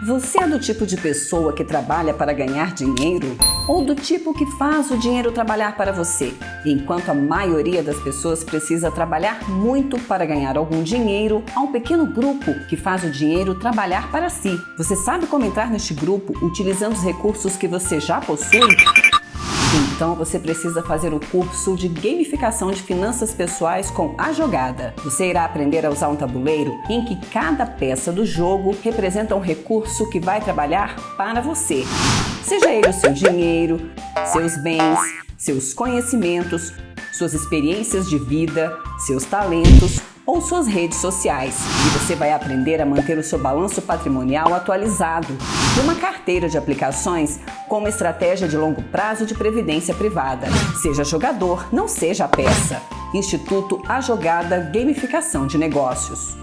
Você é do tipo de pessoa que trabalha para ganhar dinheiro? Ou do tipo que faz o dinheiro trabalhar para você? Enquanto a maioria das pessoas precisa trabalhar muito para ganhar algum dinheiro, há um pequeno grupo que faz o dinheiro trabalhar para si. Você sabe como entrar neste grupo utilizando os recursos que você já possui? Então você precisa fazer o curso de gamificação de finanças pessoais com a jogada. Você irá aprender a usar um tabuleiro em que cada peça do jogo representa um recurso que vai trabalhar para você. Seja ele o seu dinheiro, seus bens, seus conhecimentos, suas experiências de vida, seus talentos ou suas redes sociais. E você vai aprender a manter o seu balanço patrimonial atualizado uma carteira de aplicações com uma estratégia de longo prazo de previdência privada. Seja jogador, não seja peça. Instituto A Jogada Gamificação de Negócios.